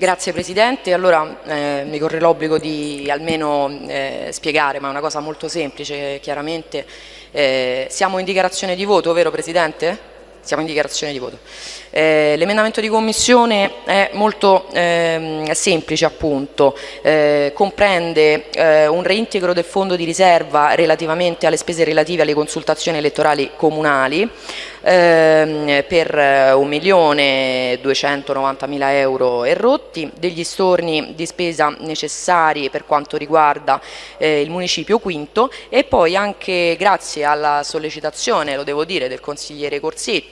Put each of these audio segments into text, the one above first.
Grazie Presidente, allora eh, mi corre l'obbligo di almeno eh, spiegare, ma è una cosa molto semplice chiaramente. Eh, siamo in dichiarazione di voto, vero Presidente? Siamo in dichiarazione di voto. Eh, L'emendamento di commissione è molto eh, semplice appunto, eh, comprende eh, un reintegro del fondo di riserva relativamente alle spese relative alle consultazioni elettorali comunali ehm, per 1.290.000 euro e rotti, degli storni di spesa necessari per quanto riguarda eh, il municipio quinto e poi anche grazie alla sollecitazione, lo devo dire, del consigliere Corsetti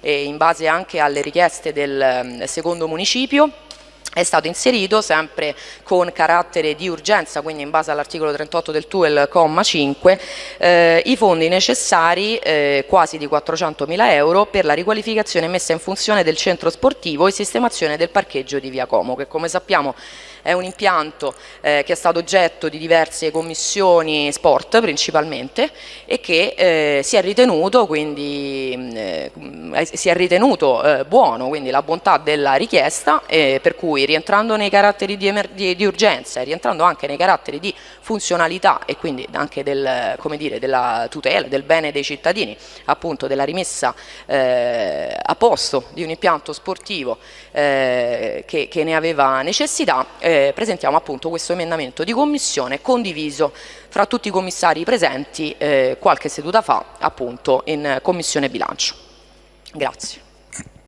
e in base anche alle richieste del ehm, secondo municipio è stato inserito sempre con carattere di urgenza, quindi in base all'articolo 38 del TUEL, comma 5, eh, i fondi necessari, eh, quasi di 400 mila euro, per la riqualificazione messa in funzione del centro sportivo e sistemazione del parcheggio di Via Como, che come sappiamo è un impianto eh, che è stato oggetto di diverse commissioni sport principalmente e che eh, si è ritenuto, quindi, eh, si è ritenuto eh, buono, quindi la bontà della richiesta eh, per cui rientrando nei caratteri di, di, di, urgenza e rientrando anche nei caratteri di funzionalità e quindi anche del, dire, della tutela del bene dei cittadini, appunto della rimessa eh, a posto di un impianto sportivo che, che, ne aveva necessità, eh, presentiamo appunto questo emendamento di commissione condiviso fra tutti i commissari presenti eh, qualche seduta fa appunto in commissione bilancio. Grazie.